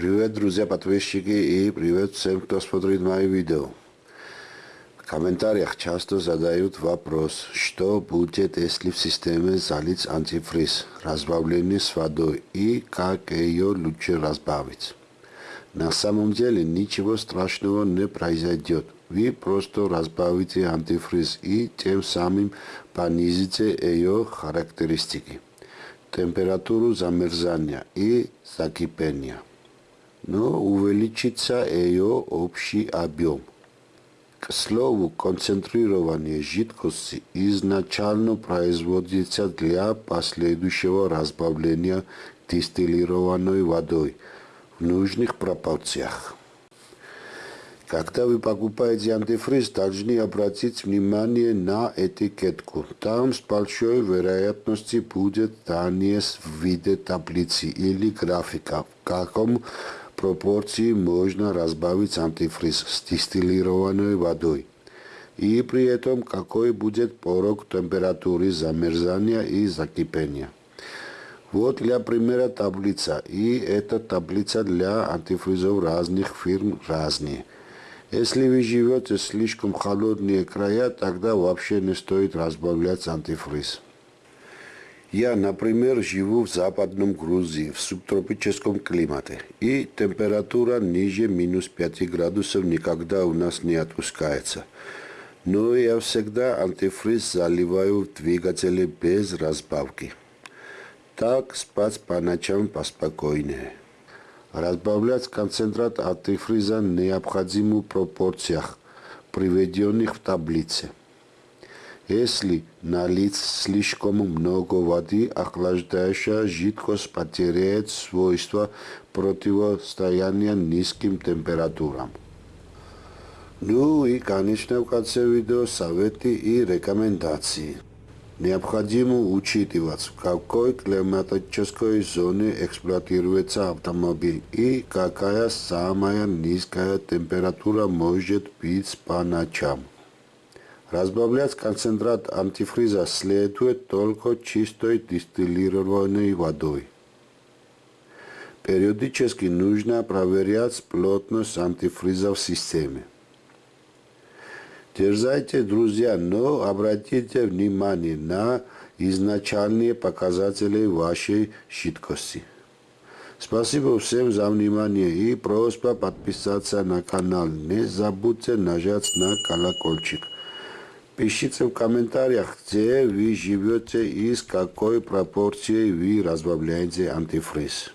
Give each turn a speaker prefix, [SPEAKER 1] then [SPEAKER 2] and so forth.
[SPEAKER 1] Привет, друзья, подписчики и привет всем, кто смотрит мои видео. В комментариях часто задают вопрос, что будет, если в системе залить антифриз, разбавленный с водой, и как ее лучше разбавить. На самом деле ничего страшного не произойдет. Вы просто разбавите антифриз и тем самым понизите ее характеристики, температуру замерзания и закипения но увеличится ее общий объем. К слову, концентрирование жидкости изначально производится для последующего разбавления дистиллированной водой в нужных пропорциях. Когда вы покупаете антифриз, должны обратить внимание на этикетку. Там с большой вероятностью будет данные в виде таблицы или графика, в каком пропорции можно разбавить антифриз с дистиллированной водой. И при этом какой будет порог температуры замерзания и закипения. Вот для примера таблица. И эта таблица для антифризов разных фирм разные. Если вы живете в слишком холодные края, тогда вообще не стоит разбавлять антифриз. Я, например, живу в западном Грузии, в субтропическом климате, и температура ниже минус 5 градусов никогда у нас не отпускается. Но я всегда антифриз заливаю в двигатели без разбавки. Так спать по ночам поспокойнее. Разбавлять концентрат антифриза необходимо в пропорциях, приведенных в таблице. Если налить слишком много воды, охлаждающая жидкость потеряет свойства противостояния низким температурам. Ну и, конечно, в конце видео советы и рекомендации. Необходимо учитывать, в какой климатической зоне эксплуатируется автомобиль и какая самая низкая температура может быть по ночам. Разбавлять концентрат антифриза следует только чистой дистиллированной водой. Периодически нужно проверять плотность антифриза в системе. Дерзайте, друзья, но обратите внимание на изначальные показатели вашей жидкости. Спасибо всем за внимание и просьба подписаться на канал. Не забудьте нажать на колокольчик. Пишите в комментариях, где вы живете и с какой пропорцией вы разбавляете антифриз.